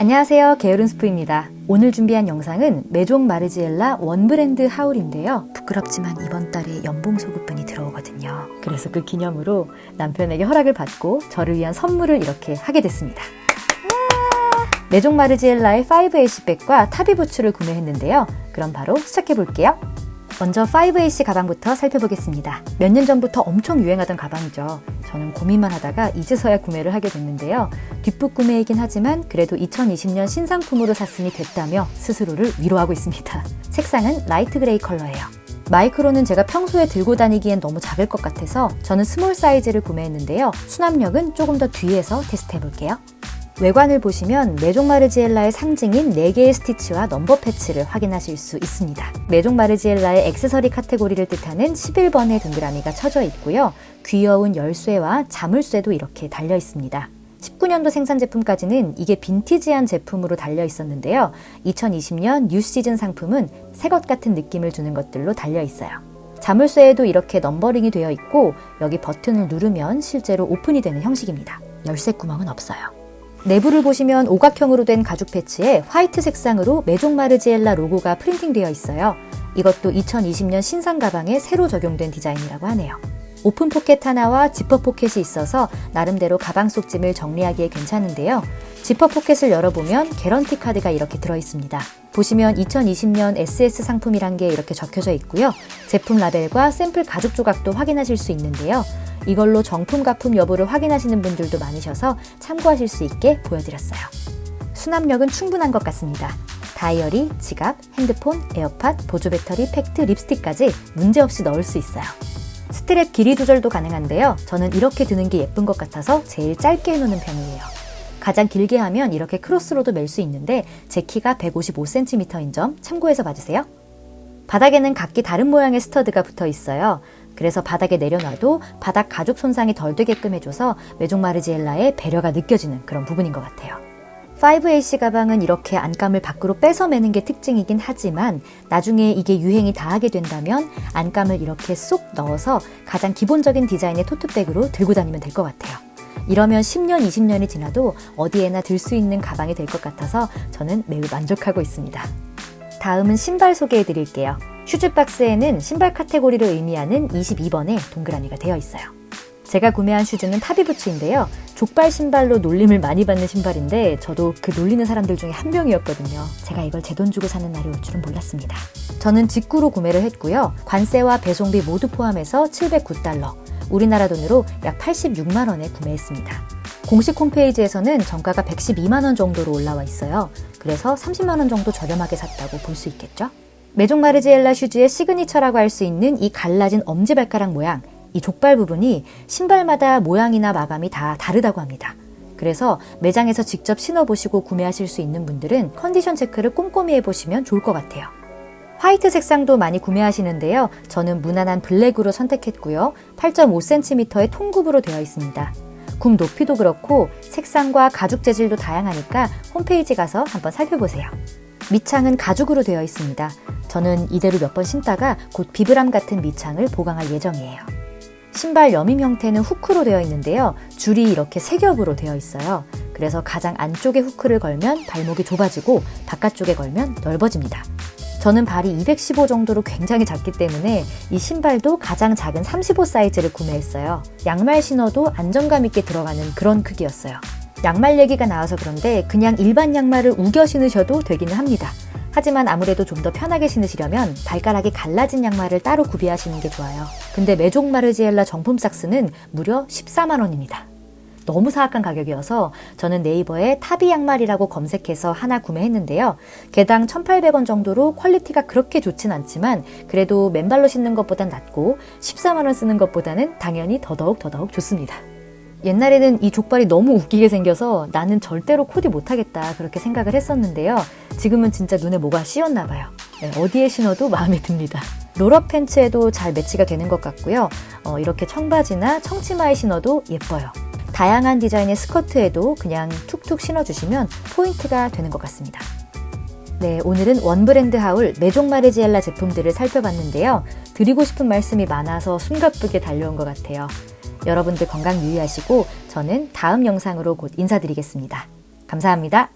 안녕하세요. 게으른 스프입니다. 오늘 준비한 영상은 메종 마르지엘라 원브랜드 하울인데요. 부끄럽지만 이번 달에 연봉 소급분이 들어오거든요. 그래서 그 기념으로 남편에게 허락을 받고 저를 위한 선물을 이렇게 하게 됐습니다. 메종 마르지엘라의 5H백과 타비 부츠를 구매했는데요. 그럼 바로 시작해 볼게요 먼저 5AC 가방부터 살펴보겠습니다. 몇 년 전부터 엄청 유행하던 가방이죠. 저는 고민만 하다가 이제서야 구매를 하게 됐는데요. 뒷북 구매이긴 하지만 그래도 2020년 신상품으로 샀으니 됐다며 스스로를 위로하고 있습니다. 색상은 light gray 컬러예요. 마이크로는 제가 평소에 들고 다니기엔 너무 작을 것 같아서 저는 small 사이즈를 구매했는데요. 수납력은 조금 더 뒤에서 테스트 해볼게요. 외관을 보시면 메종 마르지엘라의 상징인 4개의 스티치와 넘버 패치를 확인하실 수 있습니다. 메종 마르지엘라의 액세서리 카테고리를 뜻하는 11번의 동그라미가 쳐져 있고요. 귀여운 열쇠와 자물쇠도 이렇게 달려 있습니다. 19년도 생산 제품까지는 이게 빈티지한 제품으로 달려 있었는데요. 2020년 new 시즌 상품은 새 것 같은 느낌을 주는 것들로 달려 있어요. 자물쇠에도 이렇게 넘버링이 되어 있고 여기 버튼을 누르면 실제로 오픈이 되는 형식입니다. 열쇠 구멍은 없어요. 내부를 보시면 오각형으로 된 가죽 패치에 화이트 색상으로 메종 마르지엘라 로고가 프린팅되어 있어요. 이것도 2020년 신상 가방에 새로 적용된 디자인이라고 하네요. 오픈 포켓 하나와 지퍼 포켓이 있어서 나름대로 가방 속 짐을 정리하기에 괜찮은데요. 지퍼 포켓을 열어보면 개런티 카드가 이렇게 들어있습니다. 보시면 2020년 SS 상품이란 게 이렇게 적혀져 있고요. 제품 라벨과 샘플 가죽 조각도 확인하실 수 있는데요. 이걸로 정품 가품 여부를 확인하시는 분들도 많으셔서 참고하실 수 있게 보여드렸어요. 수납력은 충분한 것 같습니다. 다이어리, 지갑, 핸드폰, 에어팟, 보조 배터리, 팩트, 립스틱까지 문제없이 넣을 수 있어요. 스트랩 길이 조절도 가능한데요. 저는 이렇게 드는 게 예쁜 것 같아서 제일 짧게 해놓는 편이에요. 가장 길게 하면 이렇게 크로스로도 멜 수 있는데 제 키가 155cm인 점 참고해서 봐주세요. 바닥에는 각기 다른 모양의 스터드가 붙어 있어요. 그래서 바닥에 내려놔도 바닥 가죽 손상이 덜 되게끔 해줘서 메종 마르지엘라의 배려가 느껴지는 그런 부분인 것 같아요. 5AC 가방은 이렇게 안감을 밖으로 빼서 매는 게 특징이긴 하지만 나중에 이게 유행이 다하게 된다면 안감을 이렇게 쏙 넣어서 가장 기본적인 디자인의 토트백으로 들고 다니면 될 것 같아요. 이러면 10년, 20년이 지나도 어디에나 들 수 있는 가방이 될 것 같아서 저는 매우 만족하고 있습니다. 다음은 신발 소개해 드릴게요. 슈즈 박스에는 신발 카테고리를 의미하는 22번의 동그라미가 되어 있어요. 제가 구매한 슈즈는 타비부츠인데요. 족발 신발로 놀림을 많이 받는 신발인데 저도 그 놀리는 사람들 중에 한 명이었거든요. 제가 이걸 제 돈 주고 사는 날이 올 줄은 몰랐습니다. 저는 직구로 구매를 했고요. 관세와 배송비 모두 포함해서 709달러, 우리나라 돈으로 약 86만 원에 구매했습니다. 공식 홈페이지에서는 정가가 112만 원 정도로 올라와 있어요. 그래서 30만 원 정도 저렴하게 샀다고 볼 수 있겠죠? 메종 마르지엘라 슈즈의 시그니처라고 할 수 있는 이 갈라진 엄지발가락 모양, 이 족발 부분이 신발마다 모양이나 마감이 다 다르다고 합니다. 그래서 매장에서 직접 신어보시고 구매하실 수 있는 분들은 컨디션 체크를 꼼꼼히 해보시면 좋을 것 같아요. 화이트 색상도 많이 구매하시는데요. 저는 무난한 블랙으로 선택했고요. 8.5cm의 통굽으로 되어 있습니다. 굽 높이도 그렇고 색상과 가죽 재질도 다양하니까 홈페이지 가서 한번 살펴보세요. 밑창은 가죽으로 되어 있습니다. 저는 이대로 몇 번 신다가 곧 비브람 같은 밑창을 보강할 예정이에요. 신발 여밈 형태는 후크로 되어 있는데요. 줄이 이렇게 세 겹으로 되어 있어요. 그래서 가장 안쪽에 후크를 걸면 발목이 좁아지고 바깥쪽에 걸면 넓어집니다. 저는 발이 215 정도로 굉장히 작기 때문에 이 신발도 가장 작은 35 사이즈를 구매했어요. 양말 신어도 안정감 있게 들어가는 그런 크기였어요. 양말 얘기가 나와서 그런데 그냥 일반 양말을 우겨 신으셔도 되기는 합니다. 하지만 아무래도 좀 더 편하게 신으시려면 발가락이 갈라진 양말을 따로 구비하시는 게 좋아요. 근데 메종 마르지엘라 정품 socks는 무려 14만원입니다. 너무 사악한 가격이어서 저는 네이버에 타비 양말이라고 검색해서 하나 구매했는데요. 개당 1,800원 정도로 퀄리티가 그렇게 좋진 않지만 그래도 맨발로 신는 것보단 낫고 14만원 쓰는 것보다는 당연히 더더욱 더더욱 좋습니다. 옛날에는 이 족발이 너무 웃기게 생겨서 나는 절대로 코디 못하겠다 그렇게 생각을 했었는데요. 지금은 진짜 눈에 뭐가 씌었나 봐요. 네, 어디에 신어도 마음에 듭니다. roll-up 팬츠에도 잘 매치가 되는 것 같고요. 어, 이렇게 청바지나 청치마에 신어도 예뻐요. 다양한 디자인의 스커트에도 그냥 툭툭 신어주시면 포인트가 되는 것 같습니다. 네, 오늘은 one brand haul 메종 마르지엘라 제품들을 살펴봤는데요. 드리고 싶은 말씀이 많아서 숨가쁘게 달려온 것 같아요. 여러분들 건강 유의하시고 저는 다음 영상으로 곧 인사드리겠습니다. 감사합니다.